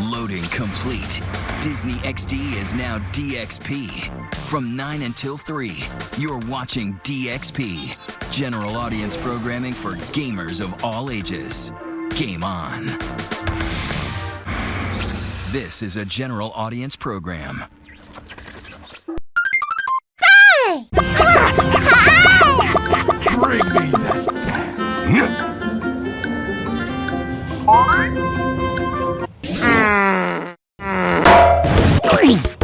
Loading complete. Disney XD is now DXP. From 9 until 3, you're watching DXP, general audience programming for gamers of all ages. Game on. This is a general audience program. Hey! Bring me that. Ready.